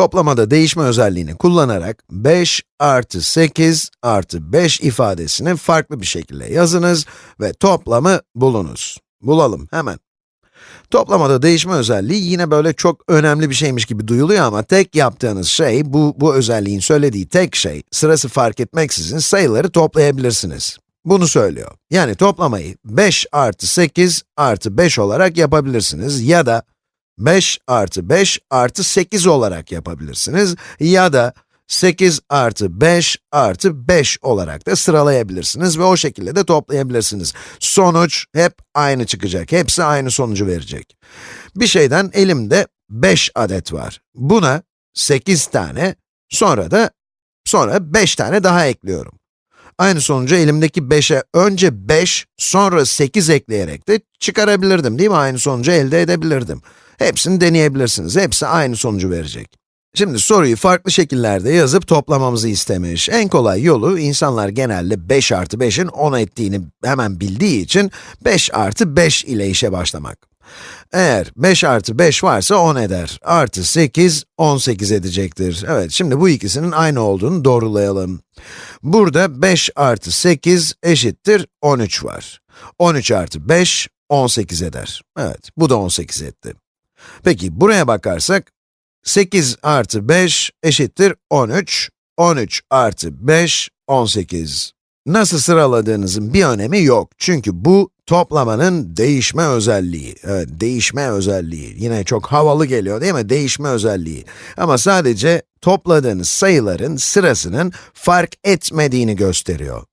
Toplamada değişme özelliğini kullanarak 5 artı 8 artı 5 ifadesini farklı bir şekilde yazınız ve toplamı bulunuz. Bulalım hemen. Toplamada değişme özelliği yine böyle çok önemli bir şeymiş gibi duyuluyor ama tek yaptığınız şey, bu, bu özelliğin söylediği tek şey, sırası fark etmeksizin sayıları toplayabilirsiniz. Bunu söylüyor. Yani toplamayı 5 artı 8 artı 5 olarak yapabilirsiniz ya da 5 artı 5 artı 8 olarak yapabilirsiniz ya da 8 artı 5 artı 5 olarak da sıralayabilirsiniz ve o şekilde de toplayabilirsiniz. Sonuç hep aynı çıkacak, hepsi aynı sonucu verecek. Bir şeyden elimde 5 adet var. Buna 8 tane, sonra da sonra 5 tane daha ekliyorum. Aynı sonucu elimdeki 5'e önce 5, sonra 8 ekleyerek de çıkarabilirdim değil mi? Aynı sonucu elde edebilirdim. Hepsini deneyebilirsiniz, hepsi aynı sonucu verecek. Şimdi soruyu farklı şekillerde yazıp toplamamızı istemiş. En kolay yolu, insanlar genelde 5 artı 5'in 10 ettiğini hemen bildiği için 5 artı 5 ile işe başlamak. Eğer 5 artı 5 varsa 10 eder. Artı 8, 18 edecektir. Evet, şimdi bu ikisinin aynı olduğunu doğrulayalım. Burada 5 artı 8 eşittir 13 var. 13 artı 5, 18 eder. Evet, bu da 18 etti. Peki, buraya bakarsak, 8 artı 5 eşittir 13, 13 artı 5, 18. Nasıl sıraladığınızın bir önemi yok. Çünkü bu toplamanın değişme özelliği. Evet, değişme özelliği. Yine çok havalı geliyor değil mi? Değişme özelliği. Ama sadece topladığınız sayıların sırasının fark etmediğini gösteriyor.